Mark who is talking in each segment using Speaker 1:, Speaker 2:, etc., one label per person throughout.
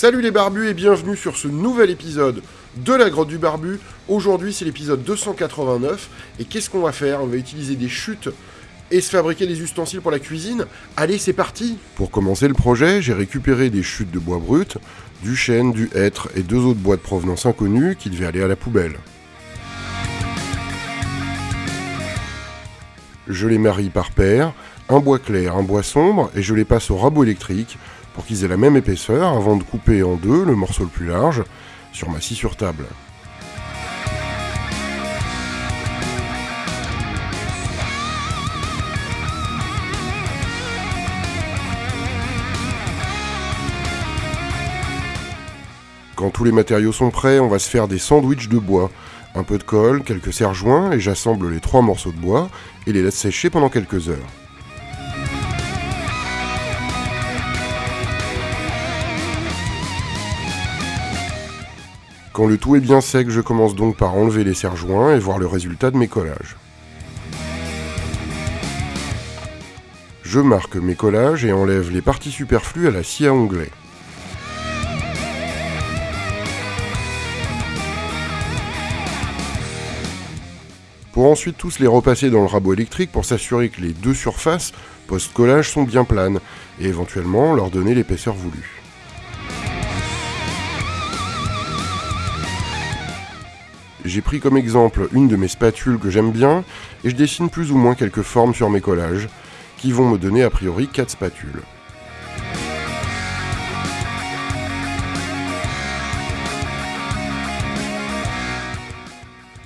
Speaker 1: Salut les barbus et bienvenue sur ce nouvel épisode de la grotte du barbu. Aujourd'hui c'est l'épisode 289 et qu'est-ce qu'on va faire? On va utiliser des chutes et se fabriquer des ustensiles pour la cuisine. Allez c'est parti Pour commencer le projet, j'ai récupéré des chutes de bois brut, du chêne, du hêtre et deux autres bois de provenance inconnue qui devaient aller à la poubelle. Je les marie par paire, un bois clair, un bois sombre, et je les passe au rabot électrique pour qu'ils aient la même épaisseur avant de couper en deux le morceau le plus large sur ma scie sur table. Quand tous les matériaux sont prêts, on va se faire des sandwichs de bois. Un peu de colle, quelques serre-joints, et j'assemble les trois morceaux de bois et les laisse sécher pendant quelques heures. Quand le tout est bien sec, je commence donc par enlever les serre-joints et voir le résultat de mes collages. Je marque mes collages et enlève les parties superflues à la scie à onglet. Pour ensuite tous les repasser dans le rabot électrique pour s'assurer que les deux surfaces post-collage sont bien planes et éventuellement leur donner l'épaisseur voulue. J'ai pris comme exemple une de mes spatules que j'aime bien et je dessine plus ou moins quelques formes sur mes collages qui vont me donner a priori 4 spatules.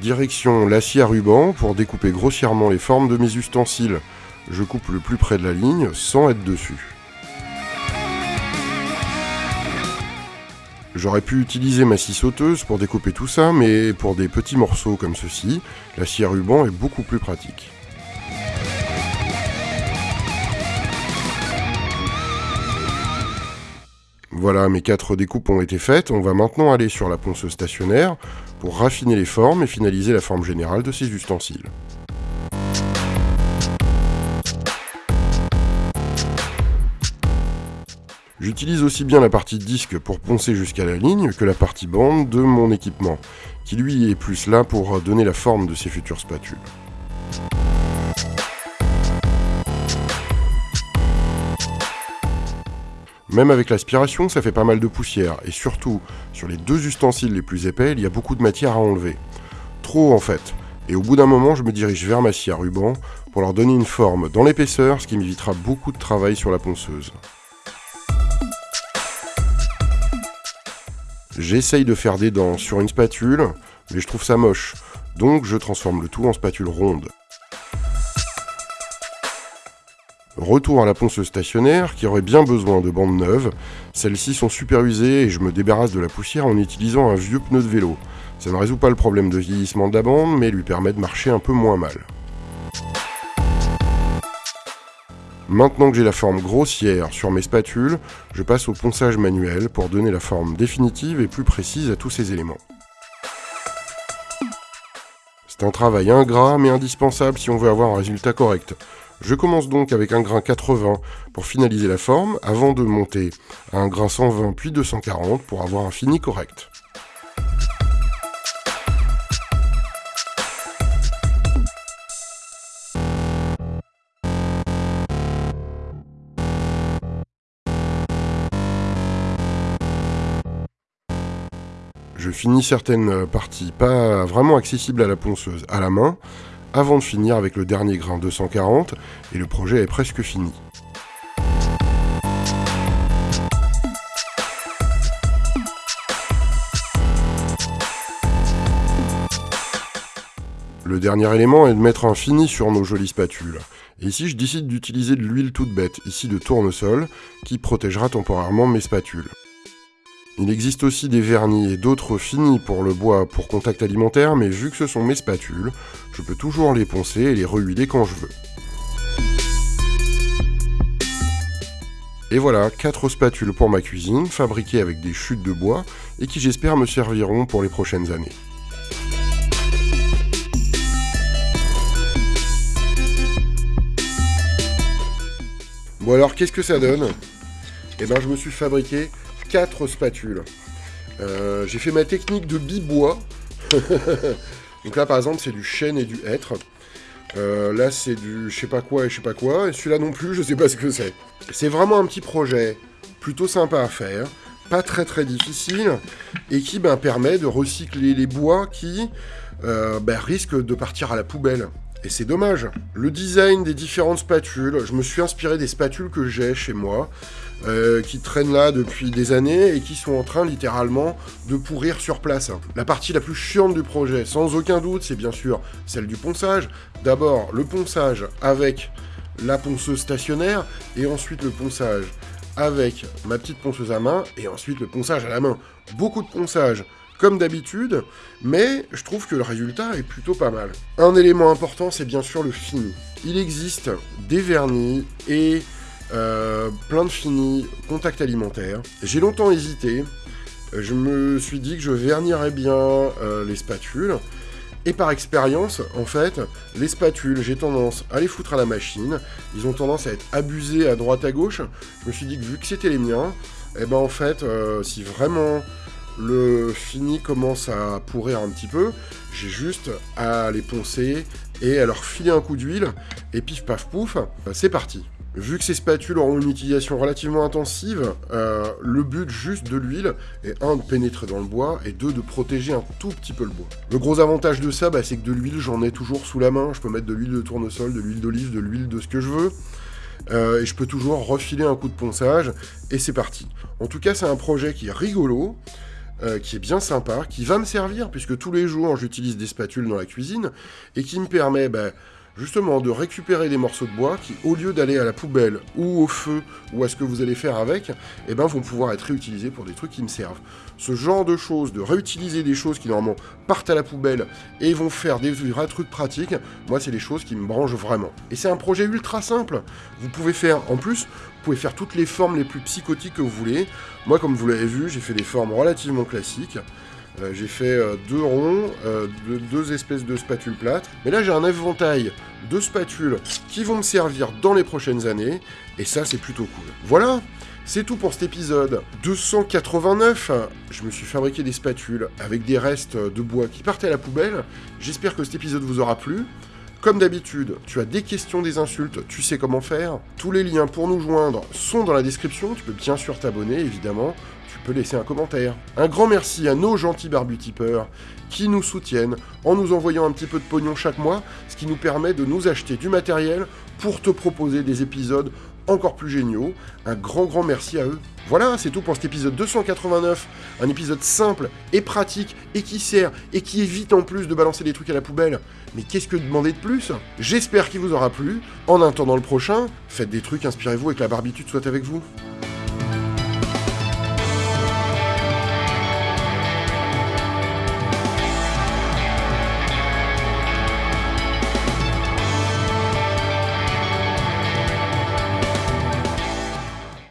Speaker 1: Direction l'acier à ruban pour découper grossièrement les formes de mes ustensiles. Je coupe le plus près de la ligne sans être dessus. J'aurais pu utiliser ma scie sauteuse pour découper tout ça, mais pour des petits morceaux comme ceci, la scie à ruban est beaucoup plus pratique. Voilà, mes quatre découpes ont été faites, on va maintenant aller sur la ponceuse stationnaire pour raffiner les formes et finaliser la forme générale de ces ustensiles. J'utilise aussi bien la partie disque pour poncer jusqu'à la ligne que la partie bande de mon équipement, qui lui est plus là pour donner la forme de ces futures spatules. Même avec l'aspiration, ça fait pas mal de poussière, et surtout, sur les deux ustensiles les plus épais, il y a beaucoup de matière à enlever. Trop en fait, et au bout d'un moment, je me dirige vers ma scie à ruban pour leur donner une forme dans l'épaisseur, ce qui m'évitera beaucoup de travail sur la ponceuse. J'essaye de faire des dents sur une spatule, mais je trouve ça moche, donc je transforme le tout en spatule ronde. Retour à la ponceuse stationnaire qui aurait bien besoin de bandes neuves. Celles-ci sont super usées et je me débarrasse de la poussière en utilisant un vieux pneu de vélo. Ça ne résout pas le problème de vieillissement de la bande, mais lui permet de marcher un peu moins mal. Maintenant que j'ai la forme grossière sur mes spatules, je passe au ponçage manuel pour donner la forme définitive et plus précise à tous ces éléments. C'est un travail ingrat mais indispensable si on veut avoir un résultat correct. Je commence donc avec un grain 80 pour finaliser la forme avant de monter à un grain 120 puis 240 pour avoir un fini correct. Je finis certaines parties pas vraiment accessibles à la ponceuse à la main, avant de finir avec le dernier grain 240, et le projet est presque fini. Le dernier élément est de mettre un fini sur nos jolies spatules. Et ici, je décide d'utiliser de l'huile toute bête, ici de tournesol, qui protégera temporairement mes spatules. Il existe aussi des vernis et d'autres finis pour le bois pour contact alimentaire, mais vu que ce sont mes spatules, je peux toujours les poncer et les rehuiler quand je veux. Et voilà, 4 spatules pour ma cuisine, fabriquées avec des chutes de bois, et qui j'espère me serviront pour les prochaines années. Bon alors, qu'est-ce que ça donne? Eh ben, je me suis fabriqué 4 spatules. Euh, j'ai fait ma technique de bibois. Donc là, par exemple, c'est du chêne et du hêtre. Euh, là, c'est du je sais pas quoi et je sais pas quoi. Et celui-là non plus, je sais pas ce que c'est. C'est vraiment un petit projet plutôt sympa à faire, pas très très difficile, et qui ben, permet de recycler les bois qui euh, ben, risquent de partir à la poubelle. Et c'est dommage. Le design des différentes spatules, je me suis inspiré des spatules que j'ai chez moi, euh, qui traînent là depuis des années et qui sont en train littéralement de pourrir sur place. La partie la plus chiante du projet, sans aucun doute, c'est bien sûr celle du ponçage. D'abord le ponçage avec la ponceuse stationnaire et ensuite le ponçage avec ma petite ponceuse à main et ensuite le ponçage à la main. Beaucoup de ponçage comme d'habitude, mais je trouve que le résultat est plutôt pas mal. Un élément important, c'est bien sûr le fini. Il existe des vernis et euh, plein de finis, contact alimentaire. J'ai longtemps hésité, je me suis dit que je vernirais bien euh, les spatules, et par expérience, en fait, les spatules, j'ai tendance à les foutre à la machine. Ils ont tendance à être abusés à droite à gauche. Je me suis dit que vu que c'était les miens, et eh ben en fait, euh, si vraiment le fini commence à pourrir un petit peu, j'ai juste à les poncer et à leur filer un coup d'huile, et pif paf pouf, c'est parti. Vu que ces spatules auront une utilisation relativement intensive, euh, le but juste de l'huile est un de pénétrer dans le bois et deux de protéger un tout petit peu le bois. Le gros avantage de ça, bah, c'est que de l'huile j'en ai toujours sous la main, je peux mettre de l'huile de tournesol, de l'huile d'olive, de l'huile de ce que je veux. Euh, et je peux toujours refiler un coup de ponçage, et c'est parti. En tout cas, c'est un projet qui est rigolo, euh, qui est bien sympa, qui va me servir, puisque tous les jours j'utilise des spatules dans la cuisine, et qui me permet bah, justement de récupérer des morceaux de bois qui, au lieu d'aller à la poubelle ou au feu ou à ce que vous allez faire avec, eh ben, vont pouvoir être réutilisés pour des trucs qui me servent. Ce genre de choses, de réutiliser des choses qui normalement partent à la poubelle et vont faire des vrais trucs pratiques, moi c'est les choses qui me branchent vraiment. Et c'est un projet ultra simple. Vous pouvez faire, en plus, vous pouvez faire toutes les formes les plus psychotiques que vous voulez. Moi, comme vous l'avez vu, j'ai fait des formes relativement classiques. Euh, j'ai fait euh, deux ronds, euh, deux, espèces de spatules plates. Mais là, j'ai un éventail de spatules qui vont me servir dans les prochaines années. Et ça, c'est plutôt cool. Voilà c'est tout pour cet épisode 289. Je me suis fabriqué des spatules avec des restes de bois qui partaient à la poubelle. J'espère que cet épisode vous aura plu. Comme d'habitude, tu as des questions, des insultes, tu sais comment faire. Tous les liens pour nous joindre sont dans la description. Tu peux bien sûr t'abonner, évidemment peux laisser un commentaire. Un grand merci à nos gentils barbutipeurs qui nous soutiennent en nous envoyant un petit peu de pognon chaque mois, ce qui nous permet de nous acheter du matériel pour te proposer des épisodes encore plus géniaux. Un grand grand merci à eux. Voilà, c'est tout pour cet épisode 289. Un épisode simple et pratique et qui sert et qui évite en plus de balancer des trucs à la poubelle. Mais qu'est-ce que demander de plus? J'espère qu'il vous aura plu. En attendant le prochain, faites des trucs, inspirez-vous et que la barbitude soit avec vous.